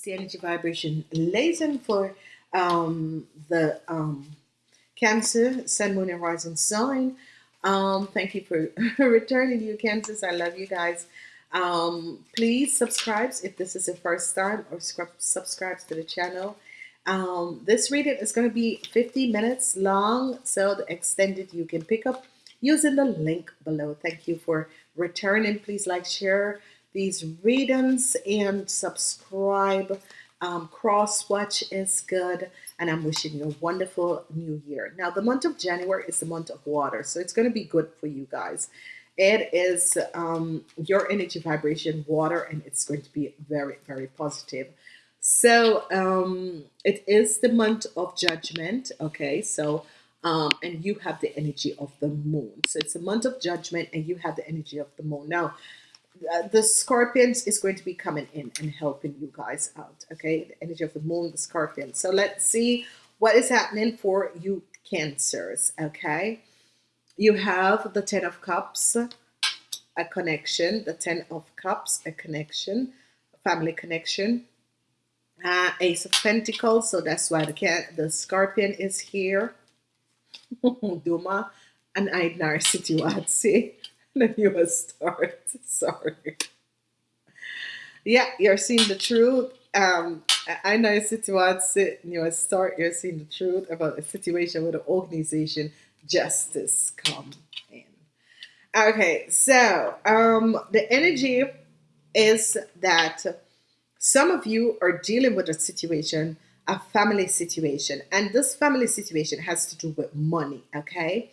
the energy vibration lesson for um, the um, Cancer, Sun, Moon, and Rising sign. Um, thank you for returning, you Cancers. I love you guys. Um, please subscribe if this is your first time or subscribe to the channel. Um, this reading is going to be 50 minutes long, so the extended you can pick up using the link below. Thank you for returning. Please like, share these readings and subscribe. Um, cross watch is good, and I'm wishing you a wonderful new year. Now, the month of January is the month of water, so it's going to be good for you guys. It is um, your energy vibration, water, and it's going to be very, very positive. So, um, it is the month of judgment, okay? So, um, and you have the energy of the moon. So, it's a month of judgment, and you have the energy of the moon. Now, uh, the scorpions is going to be coming in and helping you guys out okay? The energy of the moon the scorpion. So let's see what is happening for you cancers okay? You have the ten of cups a connection the ten of cups a connection a family connection uh, ace of pentacles so that's why the can the scorpion is here. Duma and Aidnar Situatsi you start. Sorry. Yeah, you're seeing the truth. Um, I know a situation you start, you're seeing the truth about a situation with the organization justice come in. Okay, so um, the energy is that some of you are dealing with a situation, a family situation, and this family situation has to do with money, okay?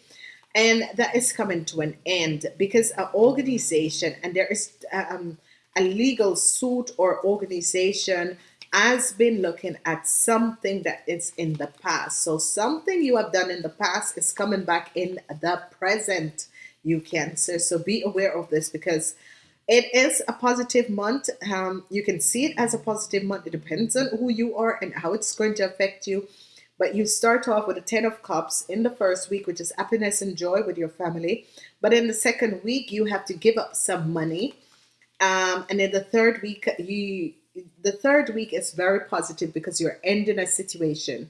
And that is coming to an end because an organization and there is um, a legal suit or organization has been looking at something that is in the past. So something you have done in the past is coming back in the present you cancer so be aware of this because it is a positive month. Um, you can see it as a positive month. It depends on who you are and how it's going to affect you but you start off with a ten of cups in the first week which is happiness and joy with your family. But in the second week you have to give up some money. Um, and in the third week you the third week is very positive because you're ending a situation.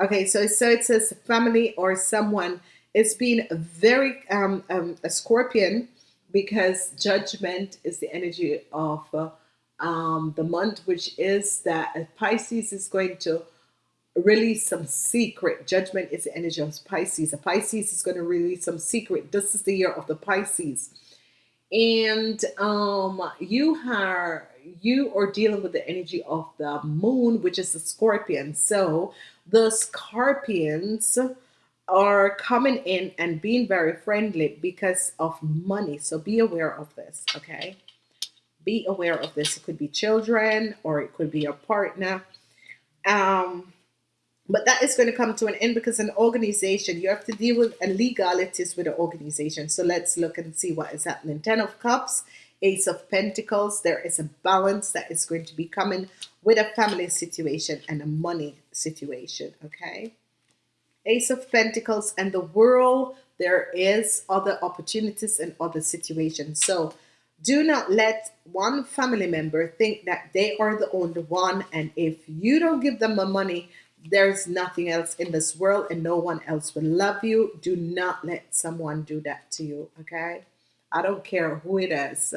Okay so so it says family or someone is being very um, um, a scorpion because judgment is the energy of uh, um, the month which is that Pisces is going to release some secret. Judgment is the energy of Pisces. A Pisces is going to release some secret. This is the year of the Pisces. And um, you are you are dealing with the energy of the moon, which is the scorpion. So the scorpions are coming in and being very friendly because of money. So be aware of this, okay? Be aware of this. It could be children or it could be a partner. Um, but that is going to come to an end because an organization you have to deal with legalities with an organization. So let's look and see what is happening. Ten of cups ace of pentacles. There is a balance that is going to be coming with a family situation and a money situation okay? Ace of pentacles and the world there is other opportunities and other situations. So do not let one family member think that they are the only one. And if you don't give them the money there's nothing else in this world and no one else will love you. Do not let someone do that to you okay? I don't care who it is.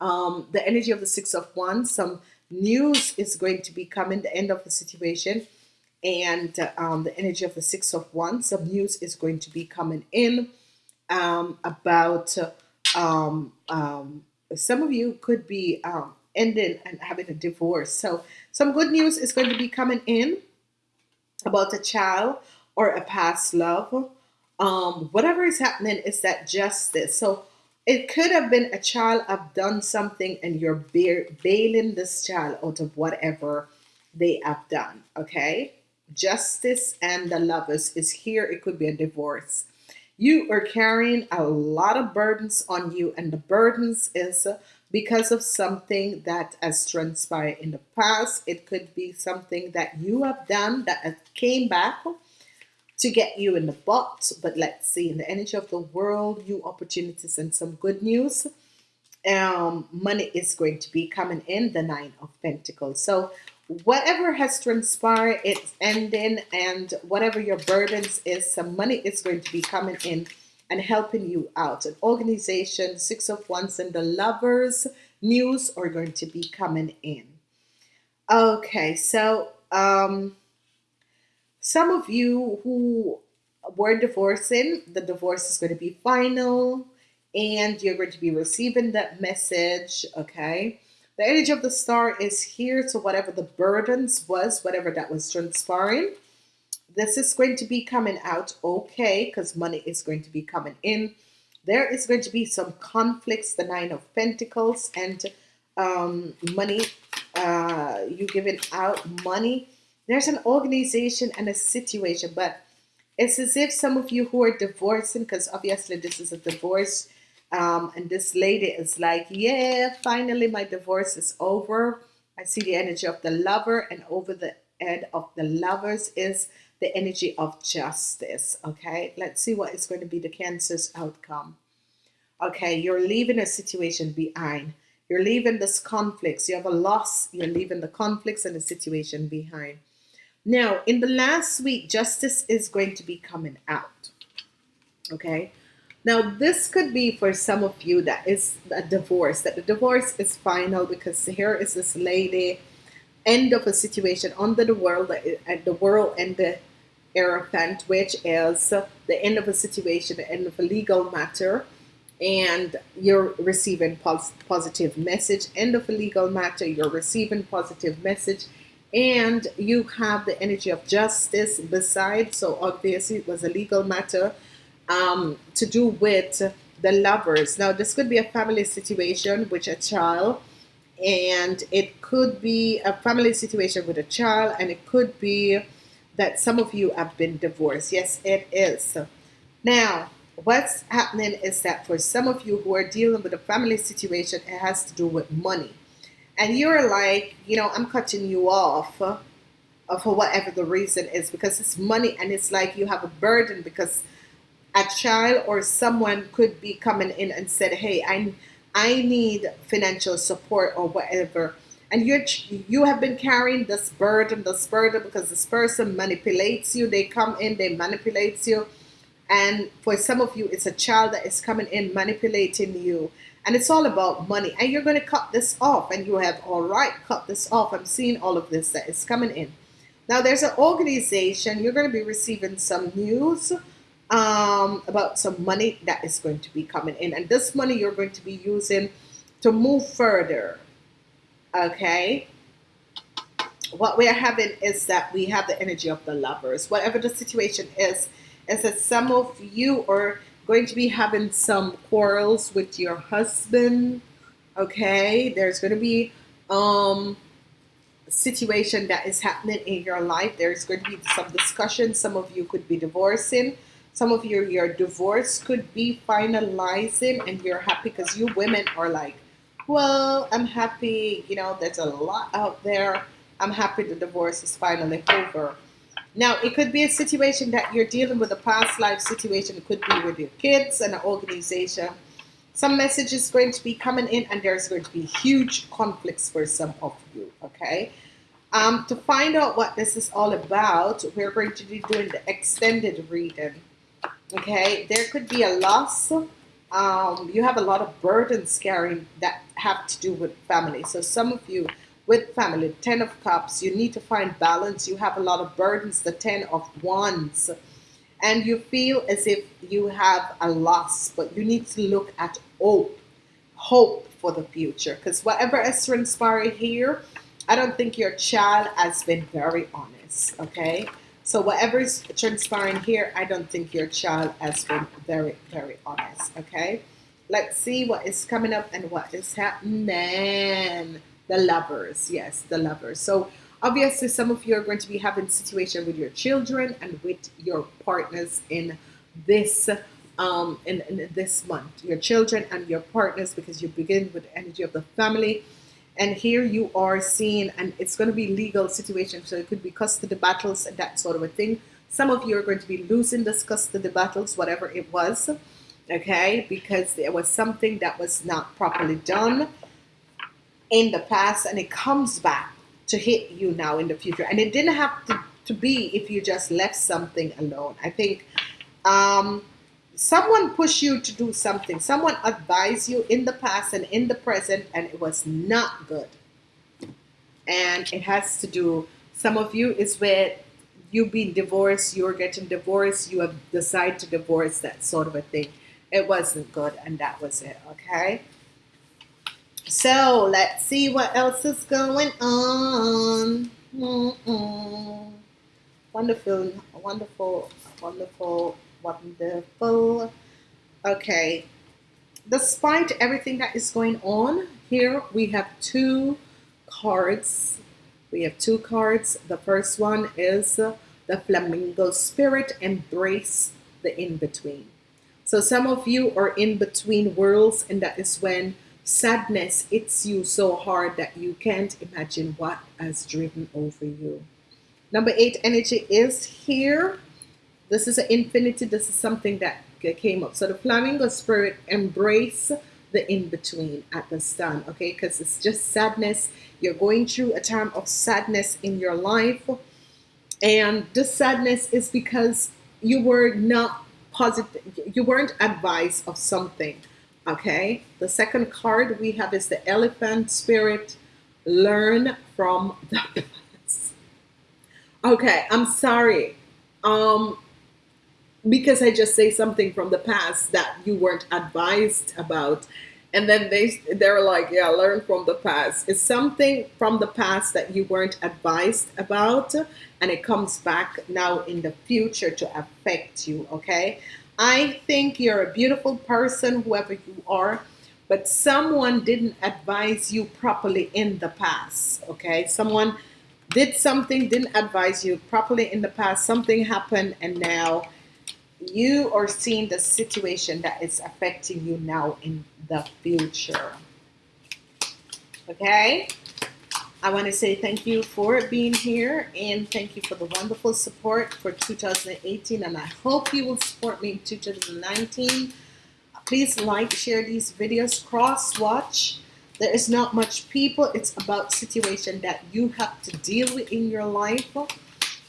Um, the energy of the six of wands some news is going to be coming the end of the situation. And um, the energy of the six of wands some news is going to be coming in um, about um, um, some of you could be um, ending and having a divorce. So some good news is going to be coming in about a child or a past love um, whatever is happening is that justice. So it could have been a child have done something and you're bailing this child out of whatever they have done okay? Justice and the lovers is here it could be a divorce. You are carrying a lot of burdens on you and the burdens is because of something that has transpired in the past. It could be something that you have done that came back to get you in the butt. But let's see, in the energy of the world, new opportunities and some good news. Um, money is going to be coming in the Nine of Pentacles. So whatever has transpired, it's ending, and whatever your burdens is, some money is going to be coming in and helping you out. An organization, Six of Wands, and the Lovers news are going to be coming in. Okay, so um, some of you who were divorcing, the divorce is going to be final, and you're going to be receiving that message. Okay the energy of the star is here, so whatever the burdens was, whatever that was transpiring, this is going to be coming out okay because money is going to be coming in. There is going to be some conflicts, the Nine of Pentacles and um, money, uh, you giving out money. There's an organization and a situation, but it's as if some of you who are divorcing, because obviously this is a divorce, um, and this lady is like, yeah, finally my divorce is over. I see the energy of the lover and over the head of the lovers is the energy of justice. Okay, let's see what is going to be the Cancer's outcome. Okay, you're leaving a situation behind. You're leaving this conflicts. You have a loss. You're leaving the conflicts and the situation behind. Now, in the last week, justice is going to be coming out. Okay, now, this could be for some of you that is a divorce, that the divorce is final because here is this lady, end of a situation under the world, the world and the Hierophant, which is the end of a situation, the end of a legal matter, and you're receiving pos positive message. End of a legal matter, you're receiving positive message, and you have the energy of justice beside. So obviously, it was a legal matter um, to do with the lovers. Now, this could be a family situation with a child, and it could be a family situation with a child, and it could be that some of you have been divorced. Yes, it is. Now, what's happening is that for some of you who are dealing with a family situation, it has to do with money. And you're like, you know, I'm cutting you off uh, for whatever the reason is because it's money and it's like you have a burden because a child or someone could be coming in and said, "Hey, I I need financial support or whatever." And you you have been carrying this burden, this burden because this person manipulates you. They come in, they manipulate you, and for some of you, it's a child that is coming in manipulating you, and it's all about money. And you're going to cut this off, and you have all right, cut this off. I'm seeing all of this that is coming in. Now there's an organization. You're going to be receiving some news um, about some money that is going to be coming in. And this money you're going to be using to move further. Okay. What we are having is that we have the energy of the lovers. Whatever the situation is, is that some of you are going to be having some quarrels with your husband. Okay. There's going to be um situation that is happening in your life. There's going to be some discussion. Some of you could be divorcing some of your your divorce could be finalizing and you're happy because you women are like well i'm happy you know there's a lot out there. I'm happy the divorce is finally over. Now it could be a situation that you're dealing with a past life situation. It could be with your kids and an organization. Some message is going to be coming in and there's going to be huge conflicts for some of you okay? Um, to find out what this is all about we're going to be doing the extended reading okay? There could be a loss um, you have a lot of burdens carrying that have to do with family. So some of you with family ten of cups you need to find balance. You have a lot of burdens the ten of wands. And you feel as if you have a loss but you need to look at hope hope for the future. Because whatever is transpired here I don't think your child has been very honest okay so whatever is transpiring here, I don't think your child has been very, very honest. Okay. Let's see what is coming up and what is happening. The lovers. Yes, the lovers. So obviously some of you are going to be having situation with your children and with your partners in this um in, in this month your children and your partners because you begin with the energy of the family and here you are seeing and it's going to be legal situation so it could be custody battles and that sort of a thing some of you are going to be losing this custody battles whatever it was okay because there was something that was not properly done in the past and it comes back to hit you now in the future. And it didn't have to, to be if you just left something alone. I think um, someone pushed you to do something. Someone advised you in the past and in the present, and it was not good. And it has to do, some of you is where you've been divorced, you're getting divorced, you have decided to divorce, that sort of a thing. It wasn't good, and that was it, okay? So let's see what else is going on. Mm-mm. Wonderful, wonderful, wonderful, wonderful. Okay, despite everything that is going on here, we have two cards. We have two cards. The first one is the flamingo spirit, embrace the in between. So some of you are in between worlds, and that is when sadness hits you so hard that you can't imagine what has driven over you. Number eight energy is here. This is an infinity. This is something that came up. So the flamingo spirit embrace the in-between at the stand, okay? Because it's just sadness. You're going through a time of sadness in your life. And this sadness is because you were not positive, you weren't advised of something Okay, the second card we have is the elephant spirit. Learn from the past. Okay, I'm sorry. Um, because I just say something from the past that you weren't advised about. And then they they're like, yeah, learn from the past. It's something from the past that you weren't advised about, and it comes back now in the future to affect you. Okay, I think you're a beautiful person, whoever you are, but someone didn't advise you properly in the past. Okay, someone did something, didn't advise you properly in the past, something happened, and now you are seeing the situation that is affecting you now in the future. Okay. I want to say thank you for being here and thank you for the wonderful support for 2018 and I hope you will support me in 2019. Please like, share these videos, cross watch. There is not much people. It's about situation that you have to deal with in your life.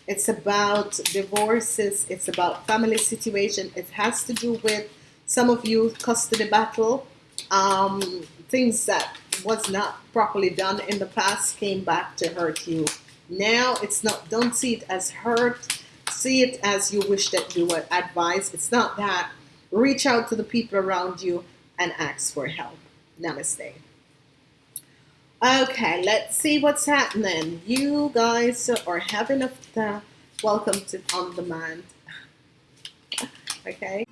It's about divorces. It's about family situation. It has to do with some of you custody battle. Um, things that was not properly done in the past came back to hurt you. Now it's not, don't see it as hurt. See it as you wish that you were advised. It's not that. Reach out to the people around you and ask for help. Namaste. Okay, let's see what's happening. You guys are having a welcome to on demand. okay.